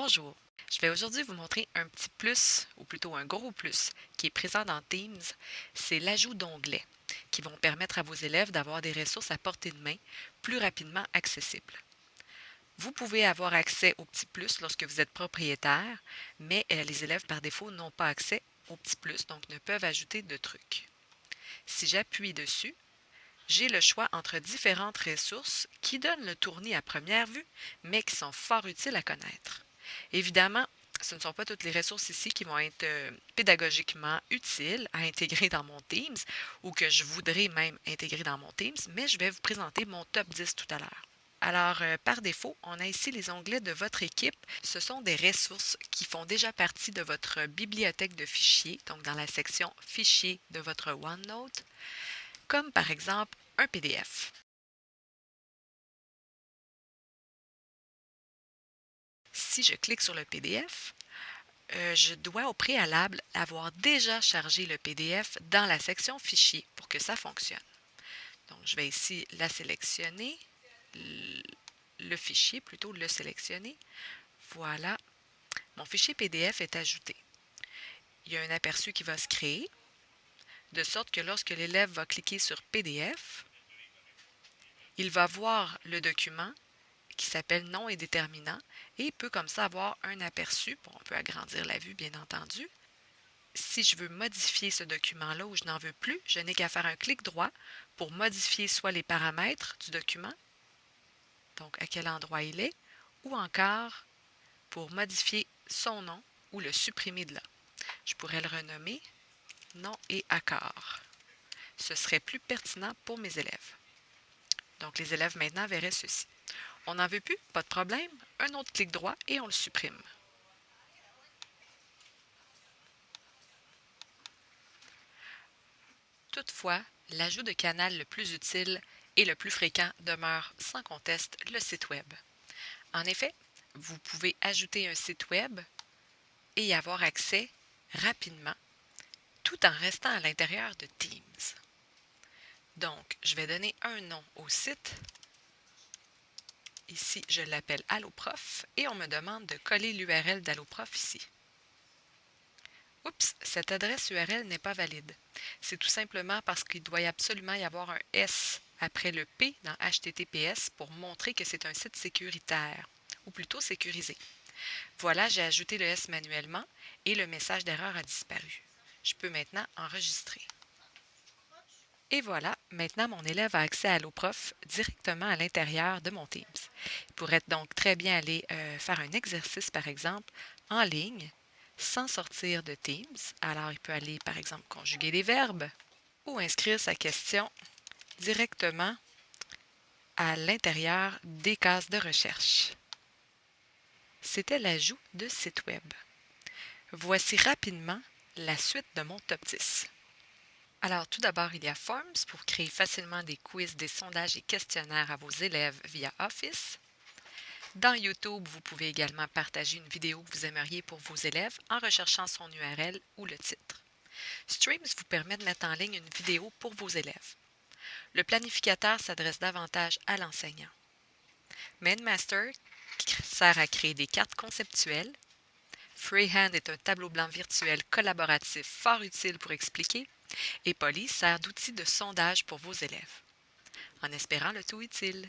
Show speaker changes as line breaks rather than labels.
Bonjour, je vais aujourd'hui vous montrer un petit plus, ou plutôt un gros plus, qui est présent dans Teams, c'est l'ajout d'onglets qui vont permettre à vos élèves d'avoir des ressources à portée de main plus rapidement accessibles. Vous pouvez avoir accès au petit plus lorsque vous êtes propriétaire, mais euh, les élèves par défaut n'ont pas accès au petit plus, donc ne peuvent ajouter de trucs. Si j'appuie dessus, j'ai le choix entre différentes ressources qui donnent le tournis à première vue, mais qui sont fort utiles à connaître. Évidemment, ce ne sont pas toutes les ressources ici qui vont être euh, pédagogiquement utiles à intégrer dans mon Teams ou que je voudrais même intégrer dans mon Teams, mais je vais vous présenter mon top 10 tout à l'heure. Alors, euh, par défaut, on a ici les onglets de votre équipe. Ce sont des ressources qui font déjà partie de votre bibliothèque de fichiers, donc dans la section Fichiers de votre OneNote, comme par exemple un PDF. Si je clique sur le PDF, euh, je dois au préalable avoir déjà chargé le PDF dans la section Fichier pour que ça fonctionne. Donc, je vais ici la sélectionner, le fichier, plutôt le sélectionner. Voilà, mon fichier PDF est ajouté. Il y a un aperçu qui va se créer, de sorte que lorsque l'élève va cliquer sur PDF, il va voir le document qui s'appelle nom et déterminant et peut comme ça avoir un aperçu. on peut agrandir la vue, bien entendu. Si je veux modifier ce document-là ou je n'en veux plus, je n'ai qu'à faire un clic droit pour modifier soit les paramètres du document, donc à quel endroit il est, ou encore pour modifier son nom ou le supprimer de là. Je pourrais le renommer nom et accord. Ce serait plus pertinent pour mes élèves. Donc les élèves maintenant verraient ceci. On n'en veut plus? Pas de problème. Un autre clic droit et on le supprime. Toutefois, l'ajout de canal le plus utile et le plus fréquent demeure sans conteste le site Web. En effet, vous pouvez ajouter un site Web et y avoir accès rapidement tout en restant à l'intérieur de Teams. Donc, je vais donner un nom au site Ici, je l'appelle AlloProf et on me demande de coller l'URL d'AlloProf ici. Oups, cette adresse URL n'est pas valide. C'est tout simplement parce qu'il doit absolument y avoir un S après le P dans HTTPS pour montrer que c'est un site sécuritaire, ou plutôt sécurisé. Voilà, j'ai ajouté le S manuellement et le message d'erreur a disparu. Je peux maintenant enregistrer. Et voilà, maintenant mon élève a accès à l'OPROF directement à l'intérieur de mon Teams. Il pourrait donc très bien aller euh, faire un exercice, par exemple, en ligne, sans sortir de Teams. Alors, il peut aller, par exemple, conjuguer des verbes ou inscrire sa question directement à l'intérieur des cases de recherche. C'était l'ajout de site Web. Voici rapidement la suite de mon top 10. Alors, tout d'abord, il y a Forms pour créer facilement des quiz, des sondages et questionnaires à vos élèves via Office. Dans YouTube, vous pouvez également partager une vidéo que vous aimeriez pour vos élèves en recherchant son URL ou le titre. Streams vous permet de mettre en ligne une vidéo pour vos élèves. Le planificateur s'adresse davantage à l'enseignant. MainMaster sert à créer des cartes conceptuelles. Freehand est un tableau blanc virtuel collaboratif fort utile pour expliquer et Polly sert d'outil de sondage pour vos élèves. En espérant le tout utile.